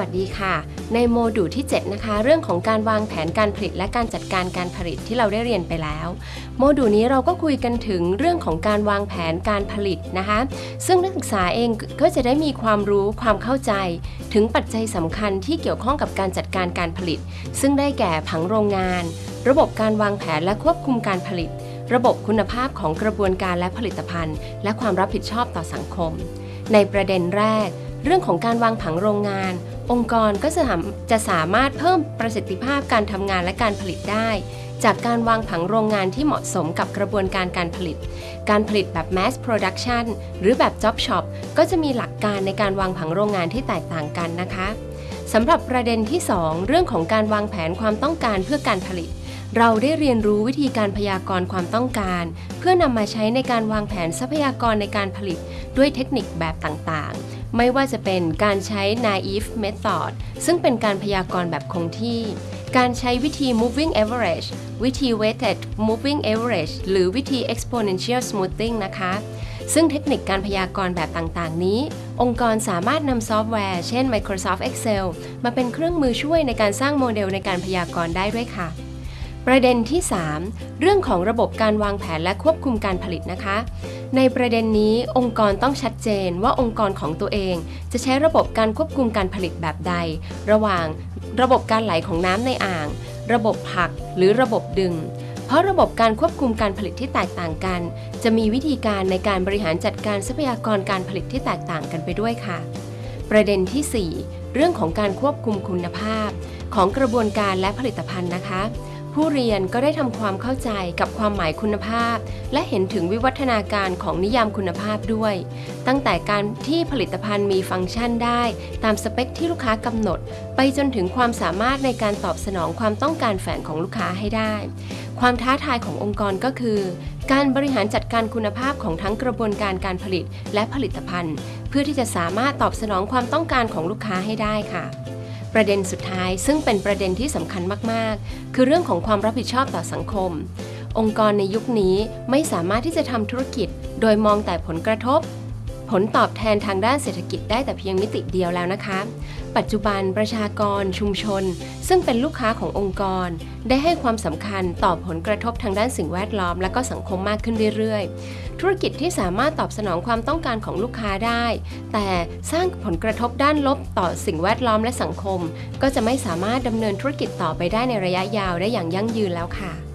สวัสดีค่ะ ในโมดูลที่ 7 นะคะ เรื่องของการวางแผนการผลิตและการจัดการการผลิตที่เราได้เรียนไปแล้ว โมดูลนี้เราก็คุยกันถึงเรื่องของการวางแผนการผลิตนะคะ ซึ่งนักศึกษาเองก็จะได้มีความรู้ความเข้าใจ ถึงปัจจัยสำคัญที่เกี่ยวข้องกับการจัดการการผลิต ซึ่งได้แก่ผังโรงงาน ระบบการวางแผนและควบคุมการผลิต ระบบคุณภาพของกระบวนการและผลิตภัณฑ์ และความรับผิดชอบต่อสังคม ในประเด็นแรก เรื่องของการวางผังโรงงาน องค์กรก็จะจะสามารถเพิ่มประสิทธิภาพการทำงานและการผลิตได้ จากการวางผังโรงงานที่เหมาะสมกับกระบวนการการผลิต การผลิตแบบ mass production หรือแบบ job shop ก็จะมีหลักการในการวางผังโรงงานที่แตกต่างกันนะคะสำหรับประเด็นที่ 2 เรื่องของการวางแผนความต้องการเพื่อการผลิต เราได้เรียนรู้วิธีการพยากรณ์ความต้องการ เพื่อนำมาใช้ในการวางแผนทรัพยากรในการผลิต ด้วยเทคนิคแบบต่างๆ ไม่ว่าจะเป็นการใช้ naive method ซึ่งเป็นการพยากรณ์แบบคงที่ การใช้วิธี moving average วิธี weighted moving average หรือวิธี exponential smoothing นะคะ ซึ่งเทคนิคการพยากรณ์แบบต่างๆ นี้ องค์กรสามารถนำซอฟต์แวร์ เช่น Microsoft Excel มาเป็นเครื่องมือช่วยในการสร้างโมเดลในการพยากรณ์ได้ด้วยค่ะ ประเด็นที่ 3 เรื่องของระบบการวางแผนและควบคุมการผลิตนะคะ ในประเด็นนี้องค์กรต้องชัดเจนว่าองค์กรของตัวเอง จะใช้ระบบการควบคุมการผลิตแบบใด ระหว่างระบบการไหลของน้ำในอ่าง ระบบผลักหรือระบบดึง เพราะระบบการควบคุมการผลิตที่แตกต่างกัน จะมีวิธีการในการบริหารจัดการทรัพยากรการผลิตที่แตกต่างกันไปด้วยค่ะ ประเด็นที่ 4 เรื่องของการควบคุมคุณภาพ ของกระบวนการและผลิตภัณฑ์นะคะ ผู้เรียนก็ได้ทำความเข้าใจกับความหมายคุณภาพ และเห็นถึงวิวัฒนาการของนิยามคุณภาพด้วย ตั้งแต่การที่ผลิตภัณฑ์มีฟังก์ชันได้ ตามสเปคที่ลูกค้ากำหนด ไปจนถึงความสามารถในการตอบสนองความต้องการแฝงของลูกค้าให้ได้ ความท้าทายขององค์กรก็คือ การบริหารจัดการคุณภาพของทั้งกระบวนการการผลิตและผลิตภัณฑ์ เพื่อที่จะสามารถตอบสนองความต้องการของลูกค้าให้ได้ค่ะ ประเด็นสุดท้าย ซึ่งเป็นประเด็นที่สำคัญมาก ๆ คือเรื่องของความรับผิดชอบต่อสังคม องค์กรในยุคนี้ไม่สามารถที่จะทำธุรกิจ โดยมองแต่ผลกระทบ ผลตอบแทนทางด้านเศรษฐกิจได้แต่เพียงมิติเดียวแล้วนะคะ ปัจจุบันประชากรชุมชน ซึ่งเป็นลูกค้าขององค์กร ได้ให้ความสำคัญต่อผลกระทบทางด้านสิ่งแวดล้อม และก็สังคมมากขึ้นเรื่อยๆ ธุรกิจที่สามารถตอบสนองความต้องการของลูกค้าได้ แต่สร้างผลกระทบด้านลบต่อสิ่งแวดล้อมและสังคม ก็จะไม่สามารถดำเนินธุรกิจต่อไปได้ในระยะยาวได้อย่างยั่งยืนแล้วค่ะ